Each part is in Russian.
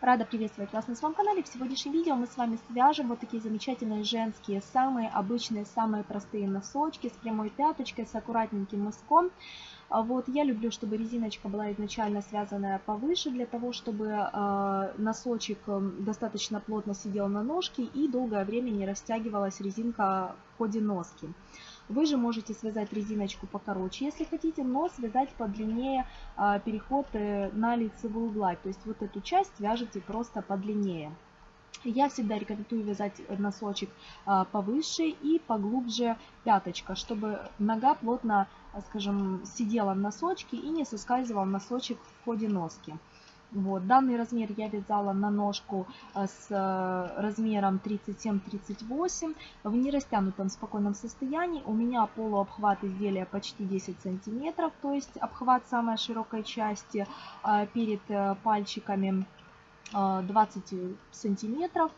Рада приветствовать вас на своем канале. В сегодняшнем видео мы с вами свяжем вот такие замечательные женские, самые обычные, самые простые носочки с прямой пяточкой, с аккуратненьким мыском. А вот, я люблю, чтобы резиночка была изначально связанная повыше, для того, чтобы э, носочек достаточно плотно сидел на ножке и долгое время не растягивалась резинка в ходе носки. Вы же можете связать резиночку покороче, если хотите, но связать подлиннее а, переход э, на лицевую гладь. То есть вот эту часть вяжете просто подлиннее. Я всегда рекомендую вязать носочек а, повыше и поглубже пяточка, чтобы нога плотно, скажем, сидела в носочке и не соскальзывал носочек в ходе носки. Вот, данный размер я вязала на ножку э, с э, размером 37-38 в нерастянутом спокойном состоянии. У меня полуобхват изделия почти 10 сантиметров, то есть обхват самой широкой части э, перед пальчиками 20 сантиметров.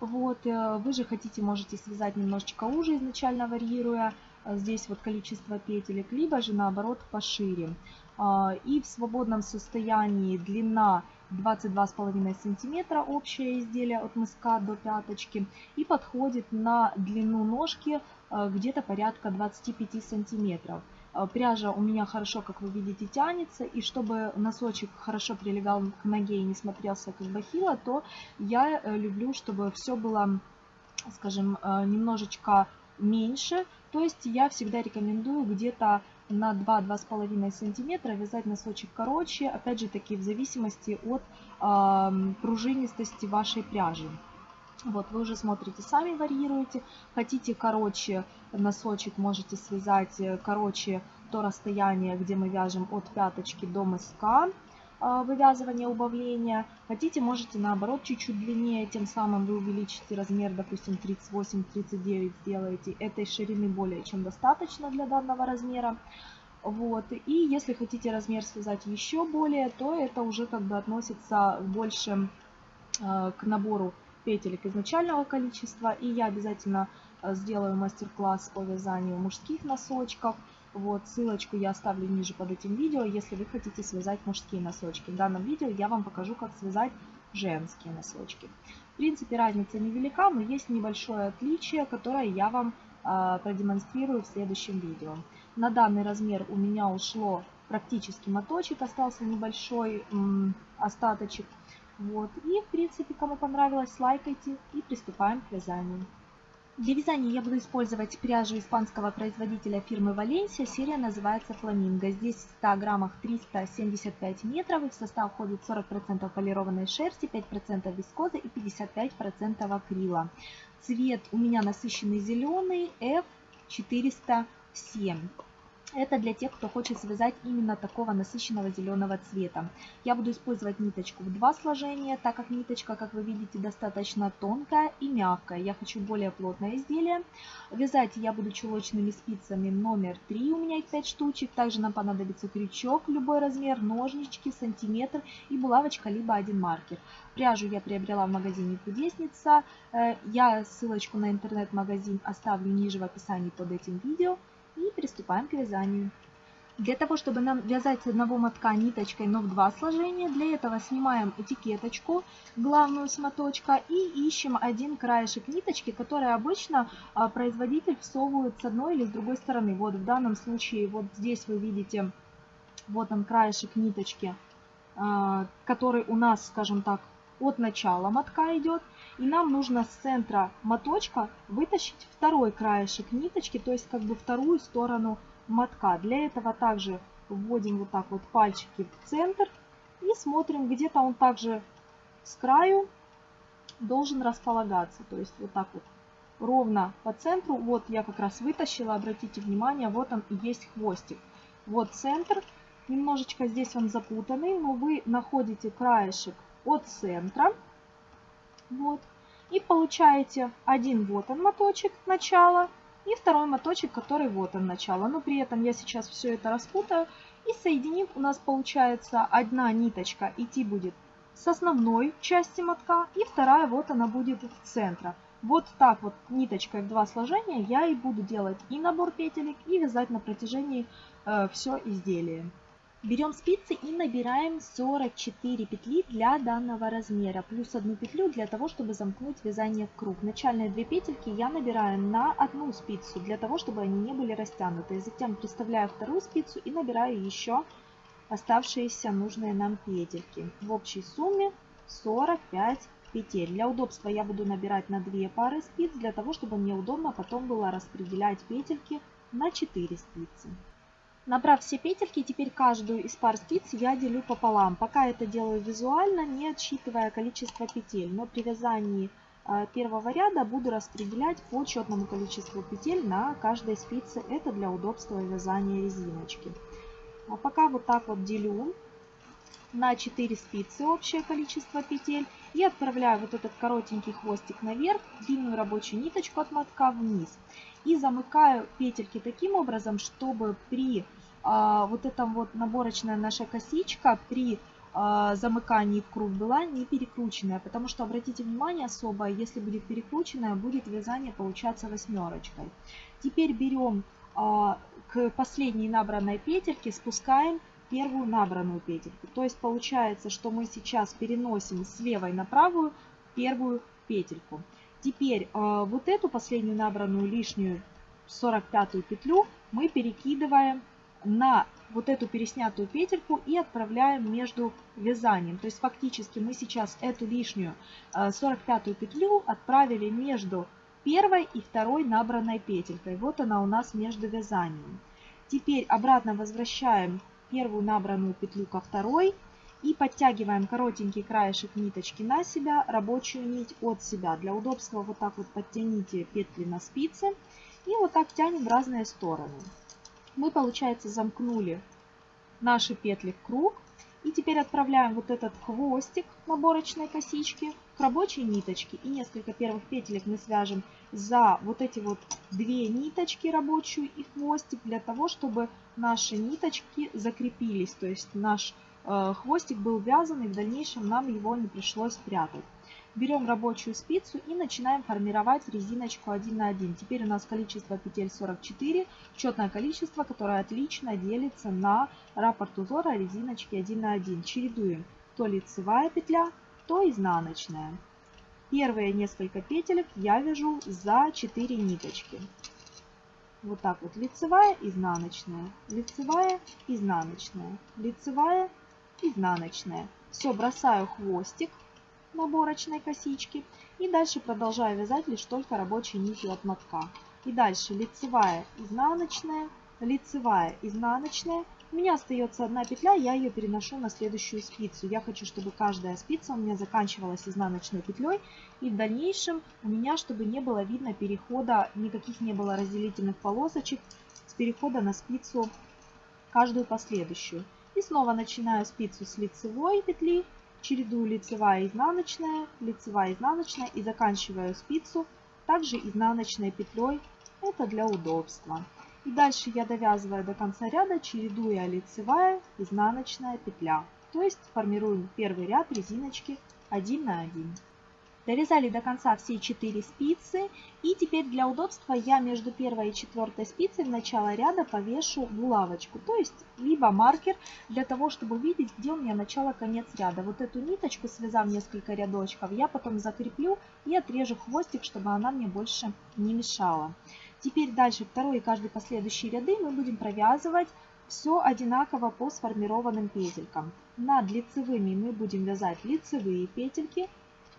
Вот, вы же хотите, можете связать немножечко уже изначально варьируя здесь вот количество петелек, либо же наоборот пошире. А, и в свободном состоянии длина 22,5 сантиметра общее изделие от мыска до пяточки и подходит на длину ножки а, где-то порядка 25 сантиметров. А, пряжа у меня хорошо, как вы видите, тянется, и чтобы носочек хорошо прилегал к ноге и не смотрелся как бахила, то я э, люблю, чтобы все было, скажем, э, немножечко меньше. То есть я всегда рекомендую где-то на 2-2,5 сантиметра вязать носочек короче, опять же таки в зависимости от э, пружинистости вашей пряжи. Вот, вы уже смотрите, сами варьируете. Хотите короче носочек, можете связать э, короче то расстояние, где мы вяжем от пяточки до мыска. А, вывязывания, убавления. Хотите, можете наоборот чуть-чуть длиннее, тем самым вы увеличите размер, допустим, 38-39 сделаете. Этой ширины более чем достаточно для данного размера. Вот. И если хотите размер связать еще более, то это уже как бы относится больше э, к набору петелек изначального количества. И я обязательно а, сделаю мастер-класс по вязанию мужских носочков. Вот, ссылочку я оставлю ниже под этим видео, если вы хотите связать мужские носочки. В данном видео я вам покажу, как связать женские носочки. В принципе, разница невелика, но есть небольшое отличие, которое я вам э, продемонстрирую в следующем видео. На данный размер у меня ушло практически моточек, остался небольшой м, остаточек. Вот. И, в принципе, кому понравилось, лайкайте и приступаем к вязанию. Для вязания я буду использовать пряжу испанского производителя фирмы Валенсия. Серия называется Фламинго. Здесь в 100 граммах 375 метров. И в состав входит 40% полированной шерсти, 5% вискозы и 55% акрила. Цвет у меня насыщенный зеленый F407. Это для тех, кто хочет связать именно такого насыщенного зеленого цвета. Я буду использовать ниточку в два сложения, так как ниточка, как вы видите, достаточно тонкая и мягкая. Я хочу более плотное изделие. Вязать я буду чулочными спицами номер 3, у меня их 5 штучек. Также нам понадобится крючок, любой размер, ножнички, сантиметр и булавочка, либо один маркер. Пряжу я приобрела в магазине Кудесница. Э, я ссылочку на интернет-магазин оставлю ниже в описании под этим видео. И приступаем к вязанию. Для того, чтобы нам вязать с одного мотка ниточкой, но в два сложения, для этого снимаем этикеточку, главную с моточка, и ищем один краешек ниточки, который обычно а, производитель всовывает с одной или с другой стороны. Вот в данном случае, вот здесь вы видите, вот он краешек ниточки, а, который у нас, скажем так, от начала мотка идет. И нам нужно с центра моточка вытащить второй краешек ниточки, то есть как бы вторую сторону мотка. Для этого также вводим вот так вот пальчики в центр и смотрим, где-то он также с краю должен располагаться. То есть вот так вот ровно по центру. Вот я как раз вытащила, обратите внимание, вот он и есть хвостик. Вот центр. Немножечко здесь он запутанный, но вы находите краешек от центра. Вот. И получаете один вот он моточек начала и второй моточек, который вот он начало. Но при этом я сейчас все это распутаю. И соединив, у нас получается одна ниточка идти будет с основной части мотка. И вторая вот она будет в центре. Вот так вот ниточкой в два сложения я и буду делать и набор петелек, и вязать на протяжении э, все изделие. Берем спицы и набираем 44 петли для данного размера, плюс одну петлю для того, чтобы замкнуть вязание в круг. Начальные две петельки я набираю на одну спицу, для того, чтобы они не были растянуты. Затем приставляю вторую спицу и набираю еще оставшиеся нужные нам петельки. В общей сумме 45 петель. Для удобства я буду набирать на 2 пары спиц, для того, чтобы мне удобно потом было распределять петельки на 4 спицы. Набрав все петельки, теперь каждую из пар спиц я делю пополам. Пока это делаю визуально, не отсчитывая количество петель. Но при вязании а, первого ряда буду распределять по четному количеству петель на каждой спице. Это для удобства вязания резиночки. А пока вот так вот делю на 4 спицы общее количество петель и отправляю вот этот коротенький хвостик наверх, длинную рабочую ниточку от мотка вниз. И замыкаю петельки таким образом, чтобы при вот эта вот наборочная наша косичка при а, замыкании в круг была не перекрученная, потому что обратите внимание особо, если будет перекрученная, будет вязание получаться восьмерочкой. Теперь берем а, к последней набранной петельке, спускаем первую набранную петельку. То есть получается, что мы сейчас переносим с левой на правую первую петельку. Теперь вот эту последнюю набранную лишнюю 45 петлю мы перекидываем на вот эту переснятую петельку и отправляем между вязанием. То есть фактически мы сейчас эту лишнюю 45 э, петлю отправили между первой и второй набранной петелькой. Вот она у нас между вязанием. Теперь обратно возвращаем первую набранную петлю ко второй и подтягиваем коротенький краешек ниточки на себя, рабочую нить от себя. Для удобства вот так вот подтяните петли на спице и вот так тянем в разные стороны мы, получается, замкнули наши петли в круг. И теперь отправляем вот этот хвостик наборочной косички к рабочей ниточке. И несколько первых петелек мы свяжем за вот эти вот две ниточки рабочую и хвостик, для того, чтобы наши ниточки закрепились. То есть наш э, хвостик был вязан, и в дальнейшем нам его не пришлось прятать. Берем рабочую спицу и начинаем формировать резиночку 1 на 1. Теперь у нас количество петель 44, четное количество, которое отлично делится на раппорт узора резиночки 1 на 1. Чередуем то лицевая петля, то изнаночная. Первые несколько петелек я вяжу за 4 ниточки. Вот так вот лицевая, изнаночная, лицевая, изнаночная, лицевая, изнаночная. Все, бросаю хвостик наборочной косички. И дальше продолжаю вязать лишь только рабочей нитью от мотка. И дальше лицевая, изнаночная, лицевая, изнаночная. У меня остается одна петля, я ее переношу на следующую спицу. Я хочу, чтобы каждая спица у меня заканчивалась изнаночной петлей. И в дальнейшем у меня, чтобы не было видно перехода, никаких не было разделительных полосочек с перехода на спицу каждую последующую. И снова начинаю спицу с лицевой петли чередую лицевая изнаночная, лицевая изнаночная и заканчиваю спицу также изнаночной петлей. Это для удобства. И дальше я довязываю до конца ряда, чередуя лицевая, изнаночная петля. То есть формируем первый ряд резиночки 1 на 1. Довязали до конца все 4 спицы. И теперь для удобства я между первой и четвертой спицей в начало ряда повешу булавочку. То есть либо маркер для того, чтобы увидеть, где у меня начало-конец ряда. Вот эту ниточку, связав несколько рядочков, я потом закреплю и отрежу хвостик, чтобы она мне больше не мешала. Теперь дальше второй и каждый последующий ряды мы будем провязывать все одинаково по сформированным петелькам. Над лицевыми мы будем вязать лицевые петельки,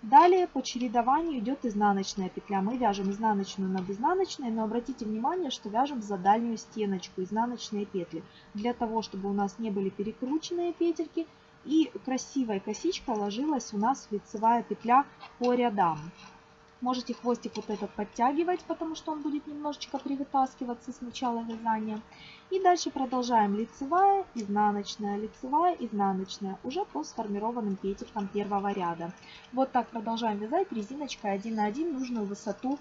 Далее по чередованию идет изнаночная петля. Мы вяжем изнаночную над изнаночной, но обратите внимание, что вяжем за дальнюю стеночку изнаночные петли. Для того, чтобы у нас не были перекрученные петельки и красивая косичка ложилась у нас лицевая петля по рядам. Можете хвостик вот этот подтягивать, потому что он будет немножечко привытаскиваться с начала вязания. И дальше продолжаем лицевая, изнаночная, лицевая, изнаночная, уже по сформированным петелькам первого ряда. Вот так продолжаем вязать резиночкой 1 на 1 нужную высоту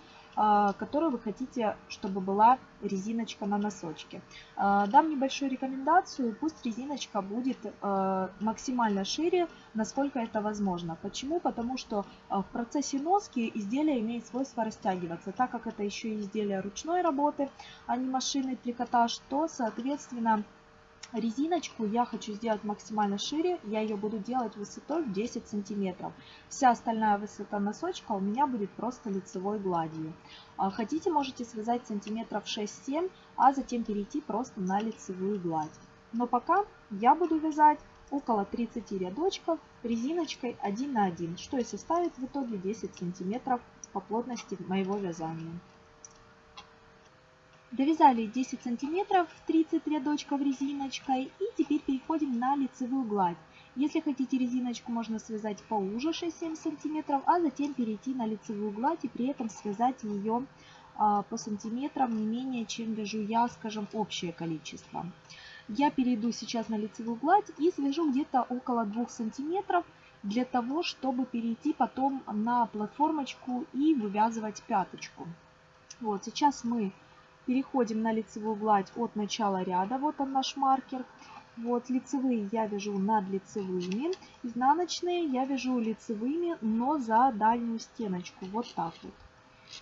которую вы хотите, чтобы была резиночка на носочке. А, дам небольшую рекомендацию, пусть резиночка будет а, максимально шире, насколько это возможно. Почему? Потому что в процессе носки изделие имеет свойство растягиваться. Так как это еще изделие ручной работы, а не машинный трикотаж, то, соответственно, резиночку я хочу сделать максимально шире, я ее буду делать высотой в 10 сантиметров. Вся остальная высота носочка у меня будет просто лицевой гладью. А хотите, можете связать сантиметров 6-7, а затем перейти просто на лицевую гладь. Но пока я буду вязать около 30 рядочков резиночкой 1 на 1, что и составит в итоге 10 сантиметров по плотности моего вязания. Довязали 10 сантиметров, 30 рядочков резиночкой и теперь переходим на лицевую гладь. Если хотите резиночку, можно связать поуже 6-7 сантиметров, а затем перейти на лицевую гладь и при этом связать ее а, по сантиметрам не менее, чем вяжу я, скажем, общее количество. Я перейду сейчас на лицевую гладь и свяжу где-то около 2 сантиметров для того, чтобы перейти потом на платформочку и вывязывать пяточку. Вот, сейчас мы переходим на лицевую гладь от начала ряда, вот он наш маркер. Вот лицевые я вяжу над лицевыми, изнаночные я вяжу лицевыми, но за дальнюю стеночку, вот так вот.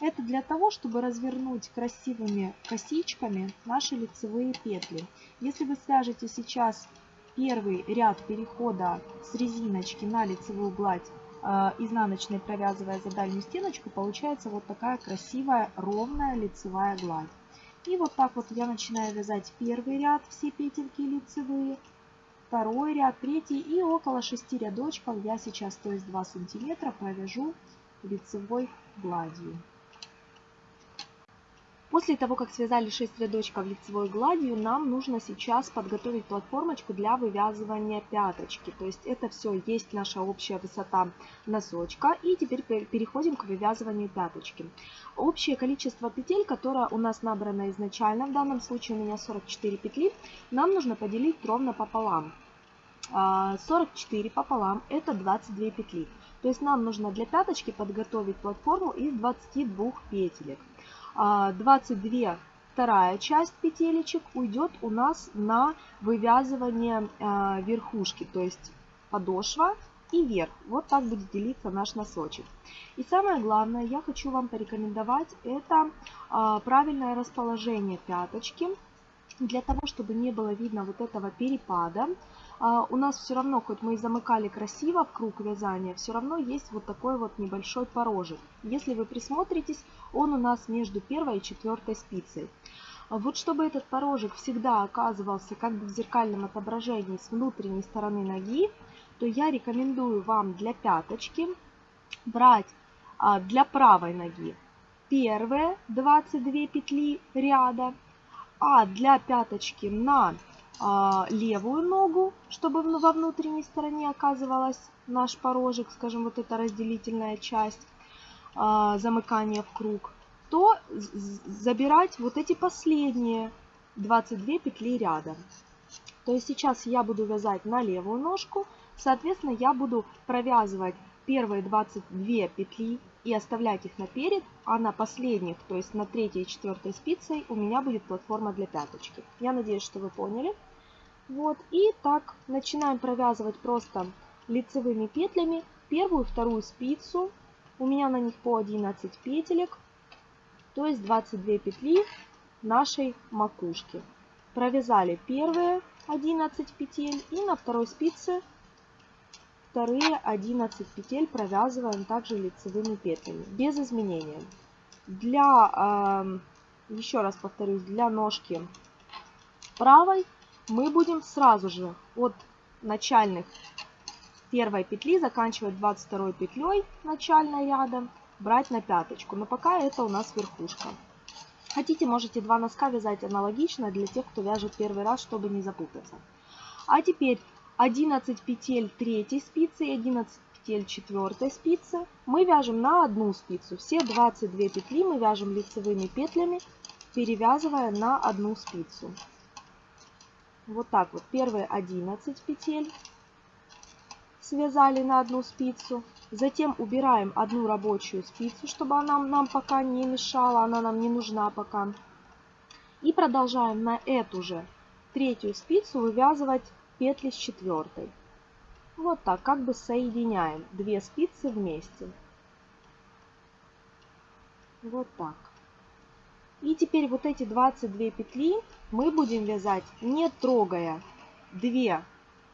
Это для того, чтобы развернуть красивыми косичками наши лицевые петли. Если вы свяжете сейчас первый ряд перехода с резиночки на лицевую гладь, э, изнаночной провязывая за дальнюю стеночку, получается вот такая красивая ровная лицевая гладь. И вот так вот я начинаю вязать первый ряд, все петельки лицевые, второй ряд, третий и около 6 рядочков я сейчас, то есть 2 сантиметра, провяжу лицевой гладью. После того, как связали 6 рядочков лицевой гладью, нам нужно сейчас подготовить платформочку для вывязывания пяточки. То есть это все есть наша общая высота носочка. И теперь переходим к вывязыванию пяточки. Общее количество петель, которое у нас набрано изначально, в данном случае у меня 44 петли, нам нужно поделить ровно пополам. 44 а, пополам это 22 петли. То есть нам нужно для пяточки подготовить платформу из 22 петелек. 22 а, вторая часть петелечек уйдет у нас на вывязывание а, верхушки, то есть подошва и верх. Вот так будет делиться наш носочек. И самое главное, я хочу вам порекомендовать, это а, правильное расположение пяточки, для того, чтобы не было видно вот этого перепада. А, у нас все равно, хоть мы и замыкали красиво в круг вязания, все равно есть вот такой вот небольшой порожек. Если вы присмотритесь, он у нас между первой и четвертой спицей. А вот чтобы этот порожек всегда оказывался как бы в зеркальном отображении с внутренней стороны ноги, то я рекомендую вам для пяточки брать а, для правой ноги первые 22 петли ряда, а для пяточки на левую ногу, чтобы во внутренней стороне оказывалась наш порожек, скажем, вот эта разделительная часть а, замыкания в круг, то забирать вот эти последние 22 петли рядом. То есть сейчас я буду вязать на левую ножку, соответственно я буду провязывать первые 22 петли и оставлять их наперед, а на последних, то есть на третьей и четвертой спицей у меня будет платформа для пяточки. Я надеюсь, что вы поняли. Вот, и так начинаем провязывать просто лицевыми петлями первую и вторую спицу. У меня на них по 11 петелек, то есть 22 петли нашей макушки. Провязали первые 11 петель и на второй спице вторые 11 петель провязываем также лицевыми петлями, без изменения. Для, э, еще раз повторюсь, для ножки правой мы будем сразу же от начальных первой петли заканчивать 22 петлей начальной ряда, брать на пяточку. Но пока это у нас верхушка. Хотите, можете два носка вязать аналогично для тех, кто вяжет первый раз, чтобы не запутаться. А теперь 11 петель третьей спицы и 11 петель четвертой спицы мы вяжем на одну спицу. Все 22 петли мы вяжем лицевыми петлями, перевязывая на одну спицу. Вот так вот. Первые 11 петель связали на одну спицу. Затем убираем одну рабочую спицу, чтобы она нам пока не мешала, она нам не нужна пока. И продолжаем на эту же третью спицу вывязывать петли с четвертой. Вот так, как бы соединяем две спицы вместе. Вот так. И теперь вот эти 22 петли мы будем вязать не трогая 2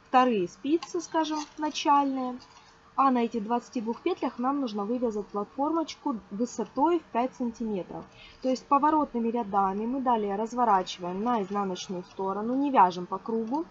вторые спицы, скажем, начальные. А на этих 22 петлях нам нужно вывязать платформочку высотой в 5 сантиметров. То есть поворотными рядами мы далее разворачиваем на изнаночную сторону, не вяжем по кругу,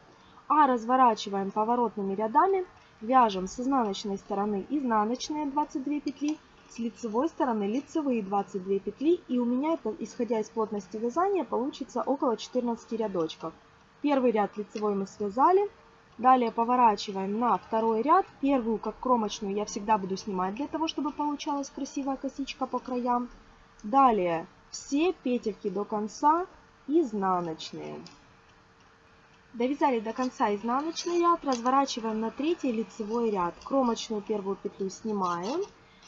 а разворачиваем поворотными рядами, вяжем с изнаночной стороны изнаночные 22 петли, с лицевой стороны лицевые 22 петли. И у меня это, исходя из плотности вязания, получится около 14 рядочков. Первый ряд лицевой мы связали, Далее поворачиваем на второй ряд. Первую, как кромочную, я всегда буду снимать для того, чтобы получалась красивая косичка по краям. Далее все петельки до конца изнаночные. Довязали до конца изнаночный ряд, разворачиваем на третий лицевой ряд. Кромочную первую петлю снимаем.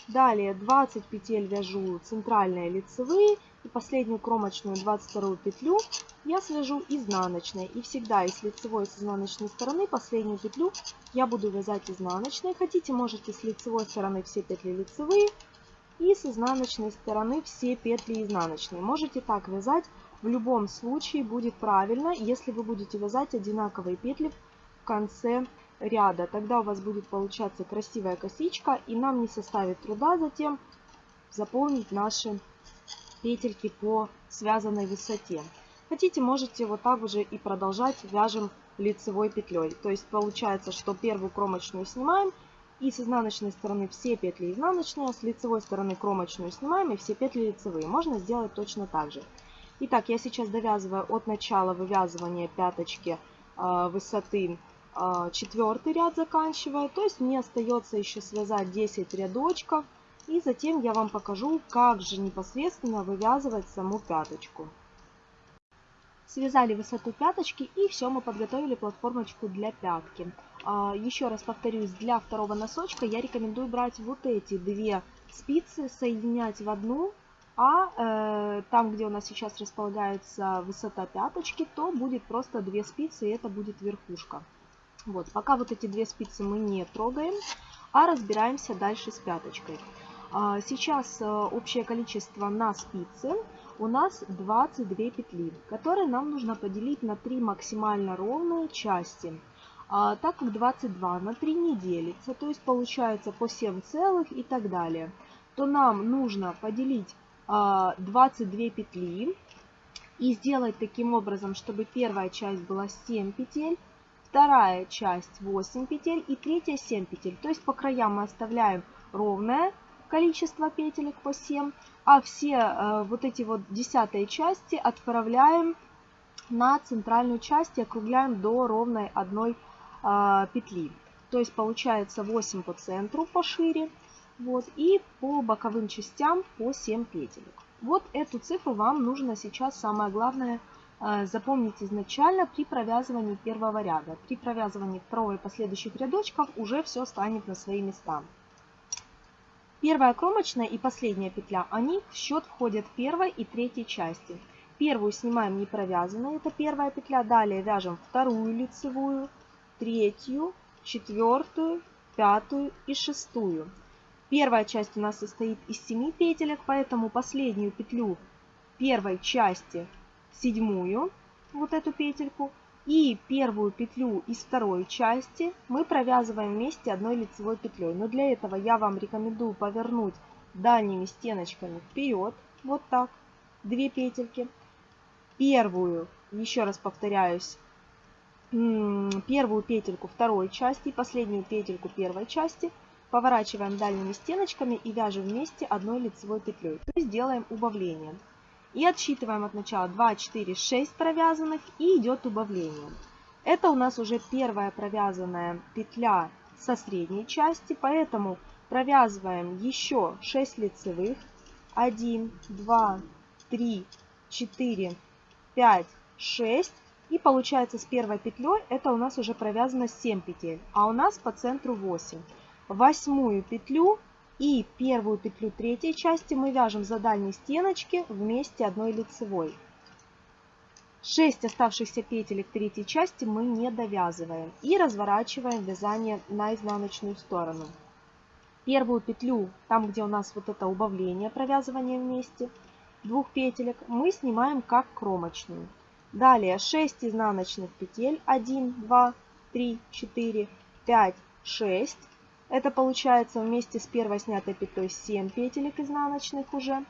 Далее 20 петель вяжу центральные лицевые и последнюю кромочную 22 петлю я свяжу изнаночной. И всегда из лицевой с изнаночной стороны последнюю петлю я буду вязать изнаночной. Хотите, можете с лицевой стороны все петли лицевые и с изнаночной стороны все петли изнаночные. Можете так вязать, в любом случае будет правильно, если вы будете вязать одинаковые петли в конце ряда. Тогда у вас будет получаться красивая косичка и нам не составит труда затем заполнить наши петельки по связанной высоте. Хотите, можете вот так же и продолжать вяжем лицевой петлей. То есть получается, что первую кромочную снимаем и с изнаночной стороны все петли изнаночные, а с лицевой стороны кромочную снимаем и все петли лицевые. Можно сделать точно так же. Итак, я сейчас довязываю от начала вывязывания пяточки э, высоты четвертый ряд заканчиваю. То есть мне остается еще связать 10 рядочков. И затем я вам покажу, как же непосредственно вывязывать саму пяточку. Связали высоту пяточки и все, мы подготовили платформочку для пятки. А, еще раз повторюсь, для второго носочка я рекомендую брать вот эти две спицы, соединять в одну, а э, там, где у нас сейчас располагается высота пяточки, то будет просто две спицы, и это будет верхушка. Вот, пока вот эти две спицы мы не трогаем, а разбираемся дальше с пяточкой. А, сейчас э, общее количество на спице у нас 22 петли, которые нам нужно поделить на 3 максимально ровные части. А, так как 22 на 3 не делится, то есть получается по 7 целых и так далее, то нам нужно поделить а, 22 петли и сделать таким образом, чтобы первая часть была 7 петель, вторая часть 8 петель и третья 7 петель. То есть по краям мы оставляем ровное количество петелек по 7, а все э, вот эти вот десятые части отправляем на центральную часть и округляем до ровной одной э, петли. То есть получается 8 по центру пошире, вот, и по боковым частям по 7 петелек. Вот эту цифру вам нужно сейчас, самое главное, запомнить изначально при провязывании первого ряда. При провязывании второго и последующих рядочков уже все станет на свои места. Первая кромочная и последняя петля, они в счет входят первой и третьей части. Первую снимаем не провязанной, это первая петля. Далее вяжем вторую лицевую, третью, четвертую, пятую и шестую. Первая часть у нас состоит из 7 петелек, поэтому последнюю петлю первой части, седьмую, вот эту петельку, и первую петлю из второй части мы провязываем вместе одной лицевой петлей. Но для этого я вам рекомендую повернуть дальними стеночками вперед, вот так, две петельки. Первую, еще раз повторяюсь, первую петельку второй части, последнюю петельку первой части поворачиваем дальними стеночками и вяжем вместе одной лицевой петлей. То есть делаем убавление. И отсчитываем от начала 2, 4, 6 провязанных и идет убавление. Это у нас уже первая провязанная петля со средней части, поэтому провязываем еще 6 лицевых. 1, 2, 3, 4, 5, 6. И получается с первой петлей это у нас уже провязано 7 петель, а у нас по центру 8. Восьмую петлю и первую петлю третьей части мы вяжем за дальней стеночки вместе одной лицевой. 6 оставшихся петелек третьей части мы не довязываем и разворачиваем вязание на изнаночную сторону. Первую петлю, там где у нас вот это убавление провязывания вместе, двух петелек мы снимаем как кромочную. Далее 6 изнаночных петель. 1, 2, 3, 4, 5, 6. Это получается вместе с первой снятой петлей 7 петелек изнаночных уже.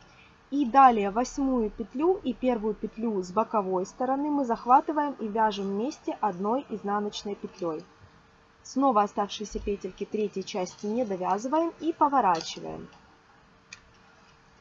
И далее восьмую петлю и первую петлю с боковой стороны мы захватываем и вяжем вместе одной изнаночной петлей. Снова оставшиеся петельки третьей части не довязываем и поворачиваем.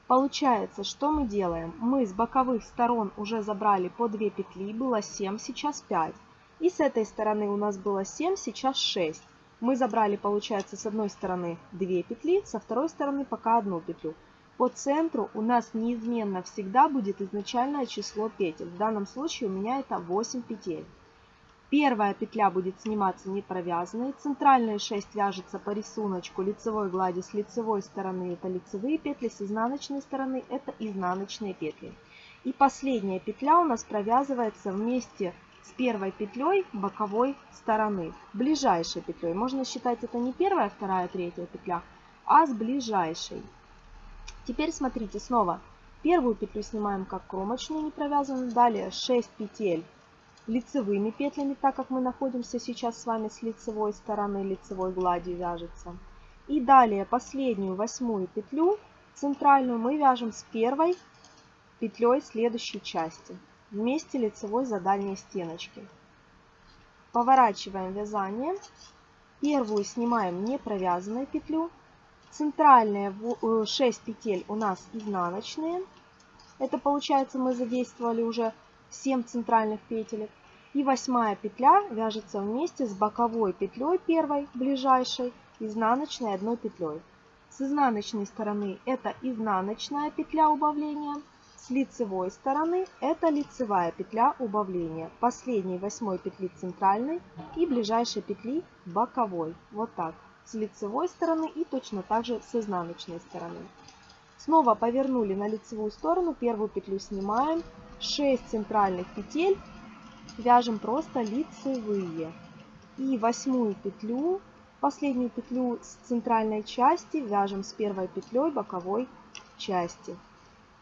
Получается, что мы делаем? Мы с боковых сторон уже забрали по 2 петли, было 7, сейчас 5. И с этой стороны у нас было 7, сейчас 6. Мы забрали, получается, с одной стороны 2 петли, со второй стороны пока одну петлю. По центру у нас неизменно всегда будет изначальное число петель. В данном случае у меня это 8 петель. Первая петля будет сниматься не провязанной. Центральные 6 вяжутся по рисунку лицевой глади с лицевой стороны. Это лицевые петли, с изнаночной стороны это изнаночные петли. И последняя петля у нас провязывается вместе первой петлей боковой стороны, ближайшей петлей. Можно считать это не первая, вторая, третья петля, а с ближайшей. Теперь смотрите снова. Первую петлю снимаем как кромочную, не провязанную. Далее 6 петель лицевыми петлями, так как мы находимся сейчас с вами с лицевой стороны, лицевой глади вяжется. И далее последнюю восьмую петлю центральную мы вяжем с первой петлей следующей части вместе лицевой за дальней стеночки. Поворачиваем вязание. Первую снимаем не провязанную петлю. Центральные 6 э, петель у нас изнаночные. Это получается мы задействовали уже 7 центральных петелек. И восьмая петля вяжется вместе с боковой петлей первой, ближайшей, изнаночной одной петлей. С изнаночной стороны это изнаночная петля убавления, с лицевой стороны это лицевая петля убавления. Последней восьмой петли центральной и ближайшей петли боковой. Вот так. С лицевой стороны и точно так же с изнаночной стороны. Снова повернули на лицевую сторону, первую петлю снимаем, 6 центральных петель вяжем просто лицевые. И восьмую петлю, последнюю петлю с центральной части вяжем с первой петлей боковой части.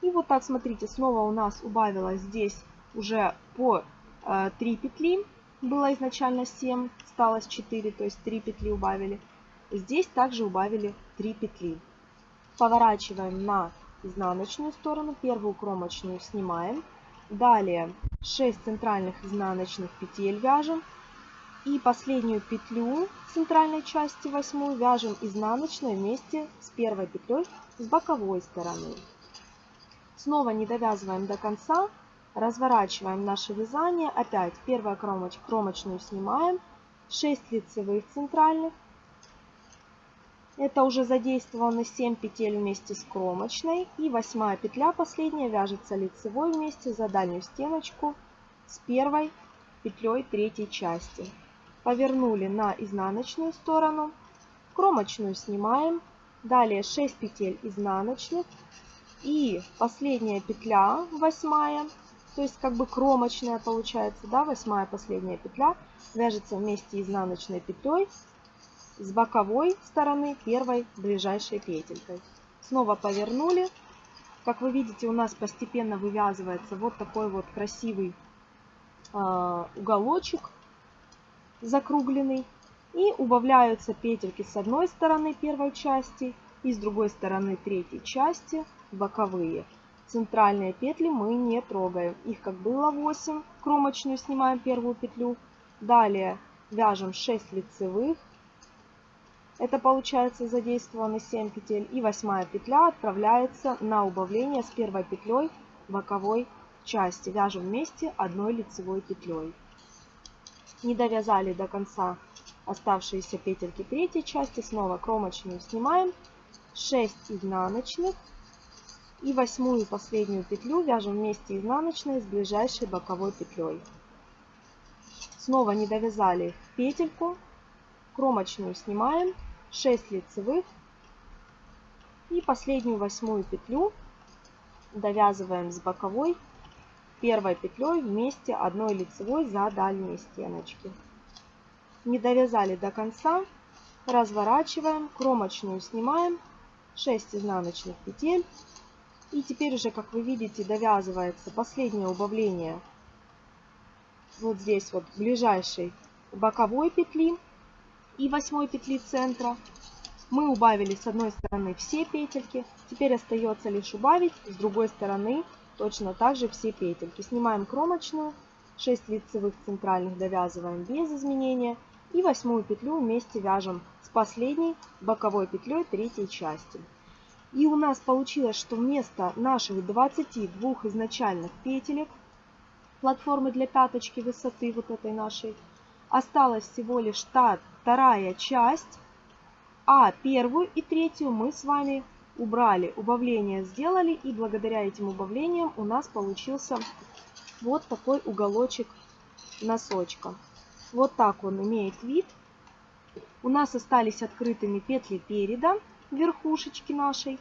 И вот так, смотрите, снова у нас убавилось здесь уже по э, 3 петли. Было изначально 7, осталось 4, то есть 3 петли убавили. Здесь также убавили 3 петли. Поворачиваем на изнаночную сторону, первую кромочную снимаем. Далее 6 центральных изнаночных петель вяжем. И последнюю петлю центральной части восьмую вяжем изнаночной вместе с первой петлей с боковой стороны. Снова не довязываем до конца, разворачиваем наше вязание. Опять первая кромоч, кромочную снимаем, 6 лицевых центральных, это уже задействованы 7 петель вместе с кромочной. И восьмая петля последняя вяжется лицевой вместе за дальнюю стеночку с первой петлей третьей части. Повернули на изнаночную сторону. Кромочную снимаем. Далее 6 петель изнаночных. И последняя петля, восьмая, то есть как бы кромочная получается, да, восьмая последняя петля, вяжется вместе изнаночной петлей с боковой стороны первой ближайшей петелькой. Снова повернули. Как вы видите, у нас постепенно вывязывается вот такой вот красивый э, уголочек закругленный. И убавляются петельки с одной стороны первой части и с другой стороны третьей части боковые. Центральные петли мы не трогаем. Их как было 8, кромочную снимаем первую петлю. Далее вяжем 6 лицевых, это получается задействованы 7 петель. И восьмая петля отправляется на убавление с первой петлей боковой части. Вяжем вместе одной лицевой петлей. Не довязали до конца оставшиеся петельки третьей части. Снова кромочную снимаем. 6 изнаночных. И восьмую последнюю петлю вяжем вместе изнаночной с ближайшей боковой петлей. Снова не довязали петельку. Кромочную снимаем. 6 лицевых и последнюю восьмую петлю довязываем с боковой первой петлей вместе одной лицевой за дальние стеночки. Не довязали до конца, разворачиваем, кромочную снимаем, 6 изнаночных петель И теперь уже, как вы видите, довязывается последнее убавление вот здесь вот ближайшей боковой петли и восьмой петли центра. Мы убавили с одной стороны все петельки, теперь остается лишь убавить с другой стороны точно так же все петельки. Снимаем кромочную, 6 лицевых центральных довязываем без изменения и восьмую петлю вместе вяжем с последней боковой петлей третьей части. И у нас получилось, что вместо наших 22 изначальных петелек платформы для пяточки высоты вот этой нашей, осталась всего лишь та вторая часть, а первую и третью мы с вами убрали, убавление сделали, и благодаря этим убавлениям у нас получился вот такой уголочек носочка. Вот так он имеет вид. У нас остались открытыми петли переда, верхушечки нашей,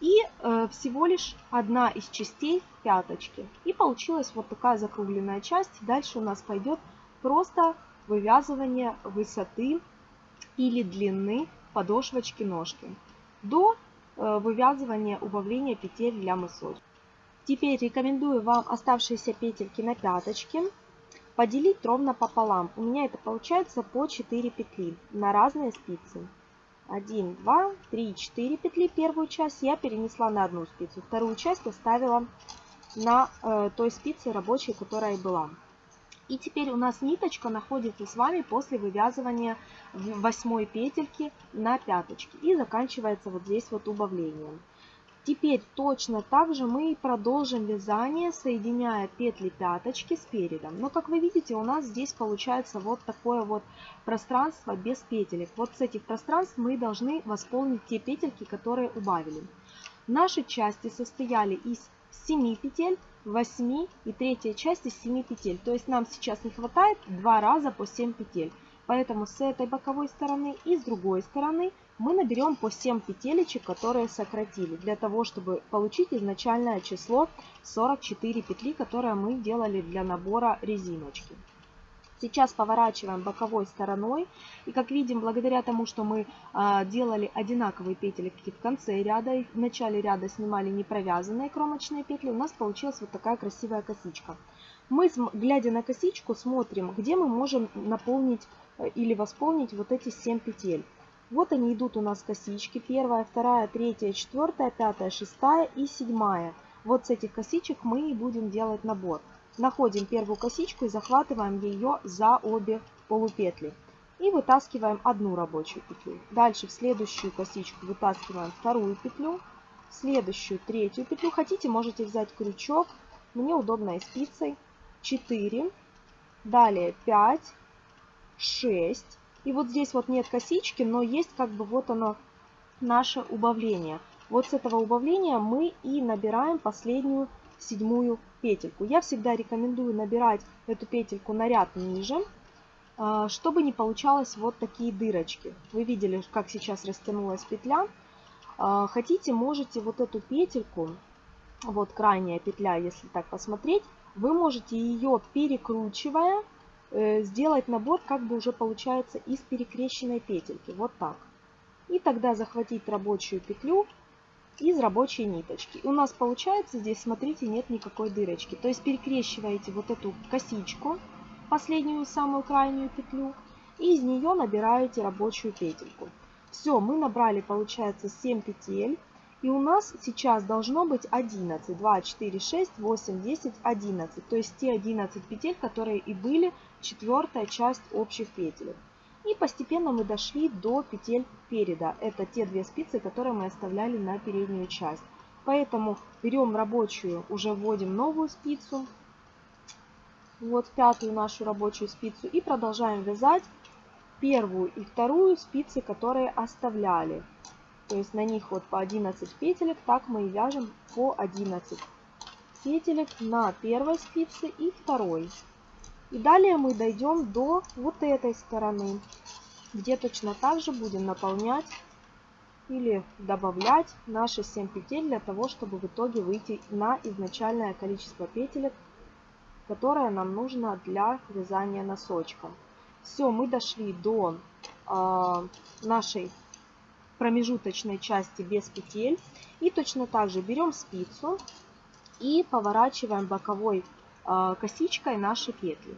и э, всего лишь одна из частей пяточки. И получилась вот такая закругленная часть. Дальше у нас пойдет просто вывязывание высоты или длины подошвочки ножки до э, вывязывания убавления петель для мысочка. Теперь рекомендую вам оставшиеся петельки на пяточке поделить ровно пополам. У меня это получается по 4 петли на разные спицы. 1, 2, 3, 4 петли первую часть я перенесла на одну спицу. Вторую часть оставила на э, той спице рабочей, которая была. И теперь у нас ниточка находится с вами после вывязывания восьмой петельки на пяточке. И заканчивается вот здесь вот убавлением. Теперь точно так же мы продолжим вязание, соединяя петли пяточки с передом. Но как вы видите, у нас здесь получается вот такое вот пространство без петелек. Вот с этих пространств мы должны восполнить те петельки, которые убавили. Наши части состояли из 7 петель, 8 и третья часть из 7 петель. То есть нам сейчас не хватает 2 раза по 7 петель. Поэтому с этой боковой стороны и с другой стороны мы наберем по 7 петелечек, которые сократили, для того, чтобы получить изначальное число 44 петли, которое мы делали для набора резиночки. Сейчас поворачиваем боковой стороной. И как видим, благодаря тому, что мы а, делали одинаковые петельки в конце ряда, и в начале ряда снимали не провязанные кромочные петли, у нас получилась вот такая красивая косичка. Мы, глядя на косичку, смотрим, где мы можем наполнить э, или восполнить вот эти 7 петель. Вот они идут у нас косички. Первая, вторая, третья, четвертая, пятая, шестая и седьмая. Вот с этих косичек мы и будем делать набор. Находим первую косичку и захватываем ее за обе полупетли. И вытаскиваем одну рабочую петлю. Дальше в следующую косичку вытаскиваем вторую петлю. В следующую третью петлю. Хотите, можете взять крючок. Мне удобно и спицей. 4. Далее 5, 6. И вот здесь вот нет косички, но есть как бы вот оно наше убавление. Вот с этого убавления мы и набираем последнюю седьмую петельку. Я всегда рекомендую набирать эту петельку на ряд ниже, а, чтобы не получалось вот такие дырочки. Вы видели, как сейчас растянулась петля. А, хотите, можете вот эту петельку, вот крайняя петля, если так посмотреть, вы можете ее перекручивая сделать набор как бы уже получается из перекрещенной петельки. Вот так. И тогда захватить рабочую петлю из рабочей ниточки. И у нас получается здесь, смотрите, нет никакой дырочки. То есть перекрещиваете вот эту косичку, последнюю самую крайнюю петлю, и из нее набираете рабочую петельку. Все, мы набрали, получается, 7 петель. И у нас сейчас должно быть 11. 2, 4, 6, 8, 10, 11. То есть те 11 петель, которые и были четвертая часть общих петель. И постепенно мы дошли до петель переда. Это те две спицы, которые мы оставляли на переднюю часть. Поэтому берем рабочую, уже вводим новую спицу. Вот пятую нашу рабочую спицу. И продолжаем вязать первую и вторую спицы, которые оставляли. То есть на них вот по 11 петелек. Так мы и вяжем по 11 петелек на первой спице и второй. И далее мы дойдем до вот этой стороны, где точно так же будем наполнять или добавлять наши 7 петель для того, чтобы в итоге выйти на изначальное количество петелек, которое нам нужно для вязания носочка. Все, мы дошли до э, нашей промежуточной части без петель. И точно так же берем спицу и поворачиваем боковой э, косичкой наши петли.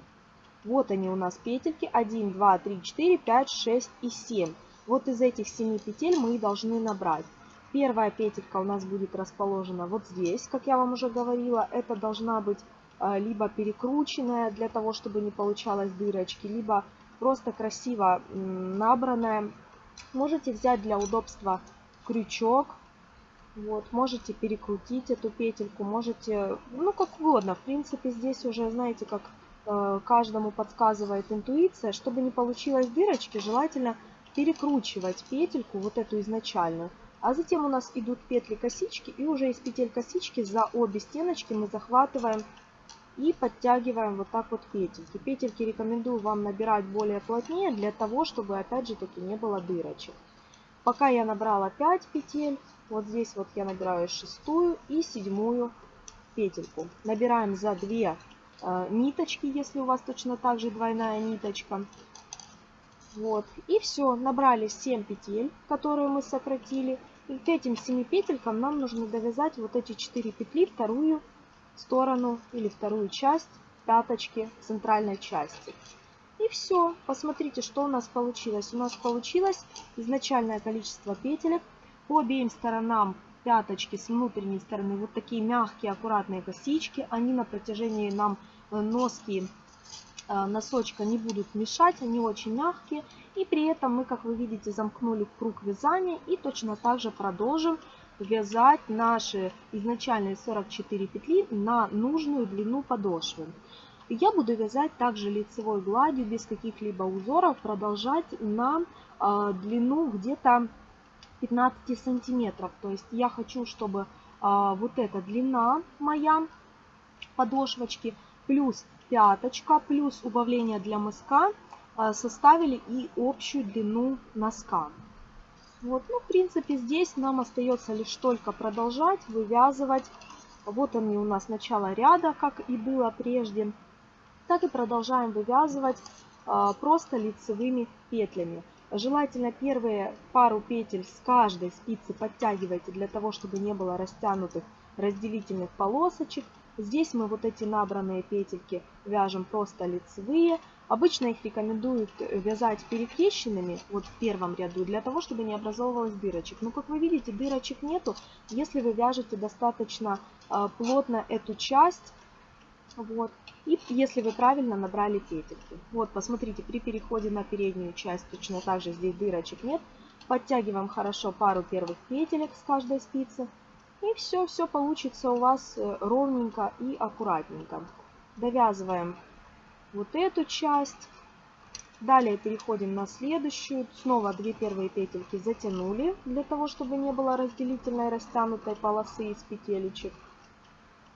Вот они у нас петельки 1, 2, 3, 4, 5, 6 и 7. Вот из этих 7 петель мы и должны набрать. Первая петелька у нас будет расположена вот здесь, как я вам уже говорила. Это должна быть э, либо перекрученная для того, чтобы не получалось дырочки, либо просто красиво набранная. Можете взять для удобства крючок. Вот, можете перекрутить эту петельку, можете, ну как угодно. В принципе, здесь уже, знаете, как э, каждому подсказывает интуиция. Чтобы не получилось дырочки, желательно перекручивать петельку, вот эту изначальную. А затем у нас идут петли косички, и уже из петель косички за обе стеночки мы захватываем и подтягиваем вот так вот петельки. Петельки рекомендую вам набирать более плотнее, для того, чтобы опять же таки не было дырочек. Пока я набрала 5 петель, вот здесь вот я набираю шестую и седьмую петельку. Набираем за 2 э, ниточки, если у вас точно так же двойная ниточка. Вот. И все, набрали 7 петель, которые мы сократили. И к этим 7 петелькам нам нужно довязать вот эти 4 петли, вторую сторону или вторую часть пяточки центральной части. И все. Посмотрите, что у нас получилось. У нас получилось изначальное количество петелек. По обеим сторонам пяточки с внутренней стороны вот такие мягкие, аккуратные косички. Они на протяжении нам э, носки Э, носочка не будут мешать, они очень мягкие. И при этом мы, как вы видите, замкнули круг вязания и точно так же продолжим вязать наши изначальные 44 петли на нужную длину подошвы. Я буду вязать также лицевой гладью без каких-либо узоров, продолжать на э, длину где-то 15 сантиметров. То есть я хочу, чтобы э, вот эта длина моя подошвочки плюс пяточка плюс убавление для мыска а, составили и общую длину носка. Вот, ну, в принципе, здесь нам остается лишь только продолжать вывязывать. Вот они у нас начало ряда, как и было прежде. Так и продолжаем вывязывать а, просто лицевыми петлями. Желательно первые пару петель с каждой спицы подтягивайте для того, чтобы не было растянутых разделительных полосочек. Здесь мы вот эти набранные петельки вяжем просто лицевые. Обычно их рекомендуют вязать перекрещенными, вот в первом ряду, для того, чтобы не образовывалось дырочек. Но, как вы видите, дырочек нету, если вы вяжете достаточно э, плотно эту часть, вот, и если вы правильно набрали петельки. Вот, посмотрите, при переходе на переднюю часть точно так же здесь дырочек нет. Подтягиваем хорошо пару первых петелек с каждой спицы. И все, все получится у вас э, ровненько и аккуратненько. Довязываем вот эту часть. Далее переходим на следующую. Снова две первые петельки затянули, для того, чтобы не было разделительной растянутой полосы из петелечек.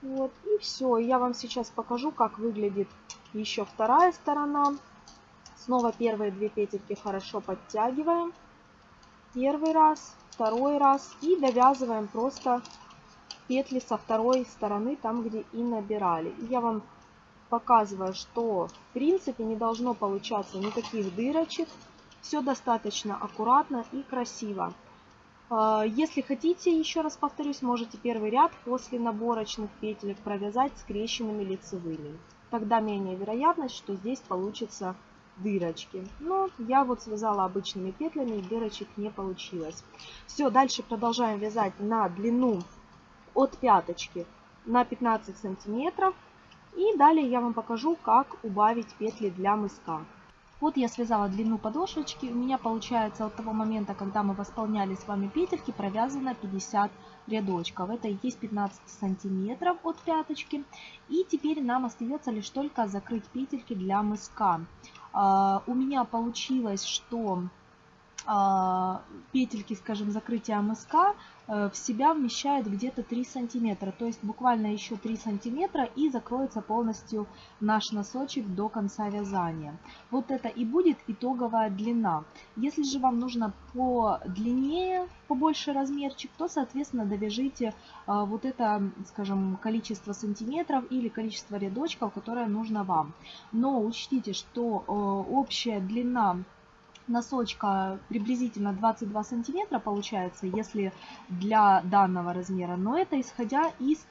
Вот, и все. Я вам сейчас покажу, как выглядит еще вторая сторона. Снова первые две петельки хорошо подтягиваем. Первый раз, второй раз и довязываем просто петли со второй стороны, там где и набирали. Я вам показываю, что в принципе не должно получаться никаких дырочек. Все достаточно аккуратно и красиво. А, если хотите, еще раз повторюсь, можете первый ряд после наборочных петелек провязать скрещенными лицевыми. Тогда менее вероятность, что здесь получится дырочки. Но я вот связала обычными петлями, дырочек не получилось. Все, дальше продолжаем вязать на длину от пяточки на 15 сантиметров. И далее я вам покажу, как убавить петли для мыска. Вот я связала длину подошвочки. У меня получается от того момента, когда мы восполняли с вами петельки, провязано 50 рядочков. Это и есть 15 сантиметров от пяточки. И теперь нам остается лишь только закрыть петельки для мыска. А, у меня получилось, что петельки, скажем, закрытия мыска э, в себя вмещают где-то 3 сантиметра. То есть буквально еще 3 сантиметра и закроется полностью наш носочек до конца вязания. Вот это и будет итоговая длина. Если же вам нужно по длиннее, побольше размерчик, то, соответственно, довяжите а, вот это, скажем, количество сантиметров или количество рядочков, которое нужно вам. Но учтите, что э, общая длина носочка приблизительно 22 сантиметра получается, если для данного размера. Но это исходя из,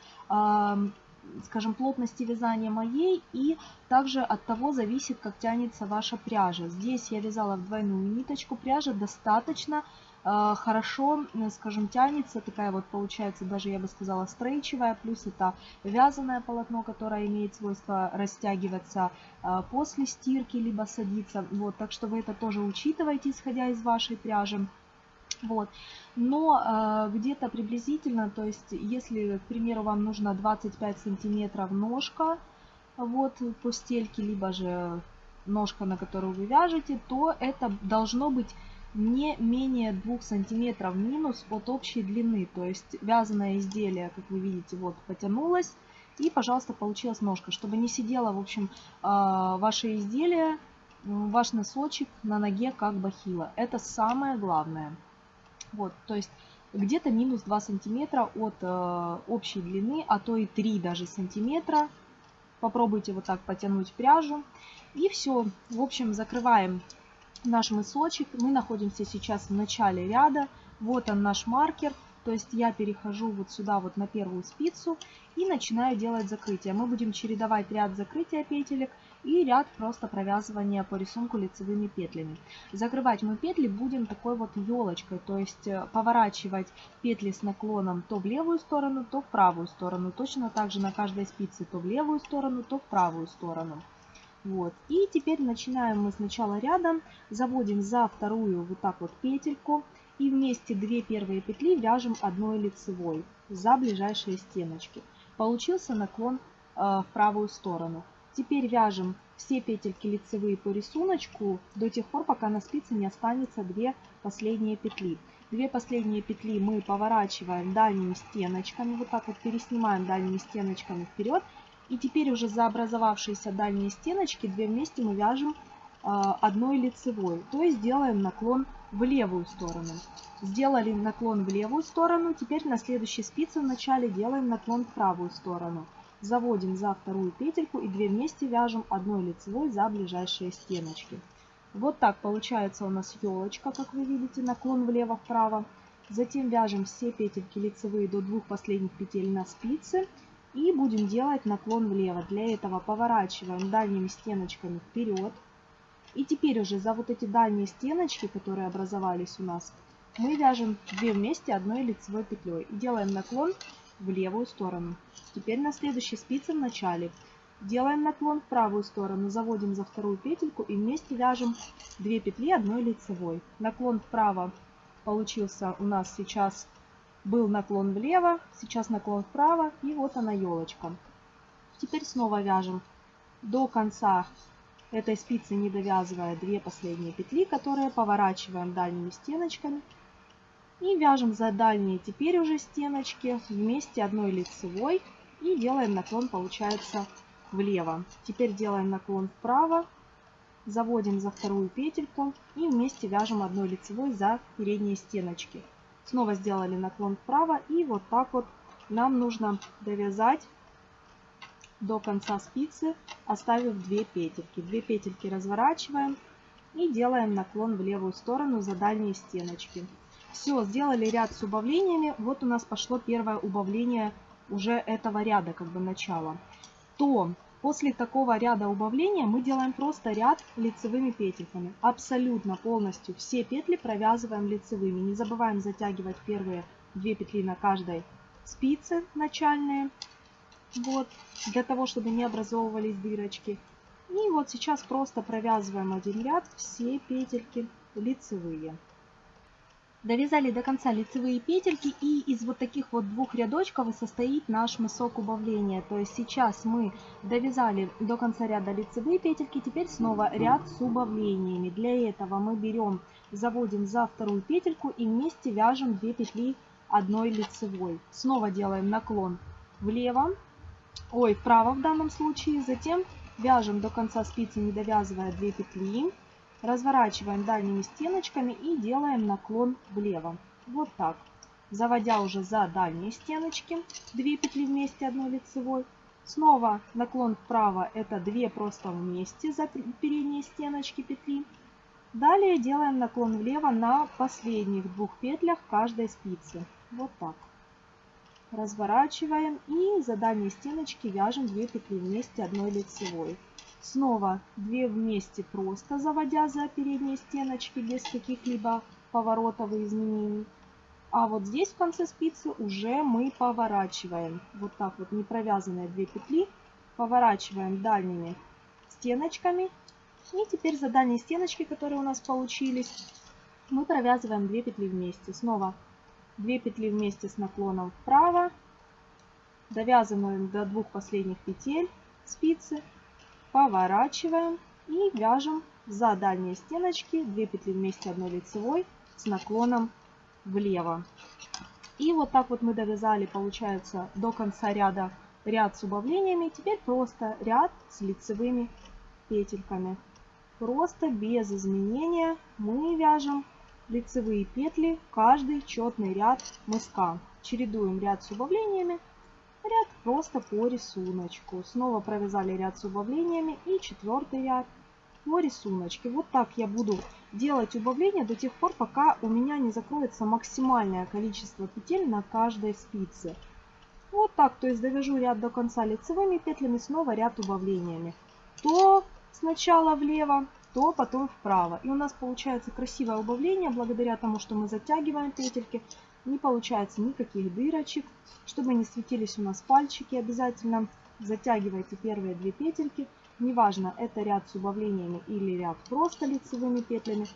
скажем, плотности вязания моей и также от того зависит, как тянется ваша пряжа. Здесь я вязала в двойную ниточку, пряжа достаточно хорошо, скажем, тянется, такая вот получается, даже я бы сказала, стрейчевая, плюс это вязаное полотно, которое имеет свойство растягиваться а, после стирки, либо садиться, вот, так что вы это тоже учитываете, исходя из вашей пряжи. Вот. Но э, где-то приблизительно, то есть если, к примеру, вам нужно 25 сантиметров ножка, вот, по стельке, либо же ножка, на которую вы вяжете, то это должно быть не менее 2 сантиметров минус от общей длины. То есть вязаное изделие, как вы видите, вот потянулось. И, пожалуйста, получилась ножка. Чтобы не сидело, в общем, а, ваше изделие, ваш носочек на ноге как бахила. Это самое главное. Вот, то есть где-то минус 2 сантиметра от э, общей длины, а то и 3 даже сантиметра. Попробуйте вот так потянуть пряжу. И все. В общем, закрываем наш мысочек. Мы находимся сейчас в начале ряда. Вот он наш маркер. То есть я перехожу вот сюда вот на первую спицу и начинаю делать закрытие. Мы будем чередовать ряд закрытия петелек и ряд просто провязывания по рисунку лицевыми петлями. Закрывать мы петли будем такой вот елочкой, то есть э, поворачивать петли с наклоном то в левую сторону, то в правую сторону. Точно так же на каждой спице то в левую сторону, то в правую сторону. Вот. И теперь начинаем мы сначала рядом, заводим за вторую вот так вот петельку и вместе две первые петли вяжем одной лицевой за ближайшие стеночки. Получился наклон э, в правую сторону. Теперь вяжем все петельки лицевые по рисунку до тех пор, пока на спице не останется две последние петли. Две последние петли мы поворачиваем дальними стеночками, вот так вот переснимаем дальними стеночками вперед и теперь уже за образовавшиеся дальние стеночки две вместе мы вяжем а, одной лицевой. То есть делаем наклон в левую сторону. Сделали наклон в левую сторону. Теперь на следующей спице в начале делаем наклон в правую сторону. Заводим за вторую петельку и две вместе вяжем одной лицевой за ближайшие стеночки. Вот так получается у нас елочка, как вы видите, наклон влево-вправо. Затем вяжем все петельки лицевые до двух последних петель на спице. И будем делать наклон влево. Для этого поворачиваем дальними стеночками вперед. И теперь уже за вот эти дальние стеночки, которые образовались у нас, мы вяжем две вместе одной лицевой петлей. И делаем наклон в левую сторону. Теперь на следующей спице в начале делаем наклон в правую сторону, заводим за вторую петельку и вместе вяжем 2 петли одной лицевой. Наклон вправо получился у нас сейчас был наклон влево, сейчас наклон вправо, и вот она елочка. Теперь снова вяжем до конца этой спицы, не довязывая две последние петли, которые поворачиваем дальними стеночками. И вяжем за дальние теперь уже стеночки вместе одной лицевой и делаем наклон, получается, влево. Теперь делаем наклон вправо, заводим за вторую петельку и вместе вяжем одной лицевой за передние стеночки. Снова сделали наклон вправо и вот так вот нам нужно довязать до конца спицы, оставив 2 петельки. 2 петельки разворачиваем и делаем наклон в левую сторону за дальние стеночки. Все, сделали ряд с убавлениями. Вот у нас пошло первое убавление уже этого ряда, как бы начало. То После такого ряда убавления мы делаем просто ряд лицевыми петельками. Абсолютно полностью все петли провязываем лицевыми. Не забываем затягивать первые две петли на каждой спице начальные. Вот, для того, чтобы не образовывались дырочки. И вот сейчас просто провязываем один ряд, все петельки лицевые. Довязали до конца лицевые петельки и из вот таких вот двух рядочков и состоит наш мысок убавления. То есть сейчас мы довязали до конца ряда лицевые петельки, теперь снова ряд с убавлениями. Для этого мы берем, заводим за вторую петельку и вместе вяжем 2 петли одной лицевой. Снова делаем наклон влево, ой, вправо в данном случае, затем вяжем до конца спицы, не довязывая 2 петли. Разворачиваем дальними стеночками и делаем наклон влево. Вот так. Заводя уже за дальние стеночки, 2 петли вместе одной лицевой. Снова наклон вправо, это 2 просто вместе за передние стеночки петли. Далее делаем наклон влево на последних двух петлях каждой спицы. Вот так. Разворачиваем и за дальние стеночки вяжем 2 петли вместе одной лицевой. Снова 2 вместе просто заводя за передние стеночки без каких-либо поворотов и изменений. А вот здесь в конце спицы уже мы поворачиваем. Вот так вот не провязанные 2 петли. Поворачиваем дальними стеночками. И теперь за дальние стеночки, которые у нас получились, мы провязываем 2 петли вместе. Снова 2 петли вместе с наклоном вправо, довязываем до двух последних петель спицы, поворачиваем и вяжем за дальние стеночки 2 петли вместе одной лицевой с наклоном влево. И вот так вот мы довязали, получается, до конца ряда ряд с убавлениями. Теперь просто ряд с лицевыми петельками. Просто без изменения мы вяжем лицевые петли каждый четный ряд мыска. Чередуем ряд с убавлениями, ряд просто по рисунку. Снова провязали ряд с убавлениями и четвертый ряд по рисунку. Вот так я буду делать убавления до тех пор, пока у меня не закроется максимальное количество петель на каждой спице. Вот так, то есть довяжу ряд до конца лицевыми петлями, снова ряд убавлениями. То сначала влево, то потом вправо. И у нас получается красивое убавление, благодаря тому, что мы затягиваем петельки. Не получается никаких дырочек. Чтобы не светились у нас пальчики, обязательно затягивайте первые две петельки. Неважно, это ряд с убавлениями или ряд просто лицевыми петлями.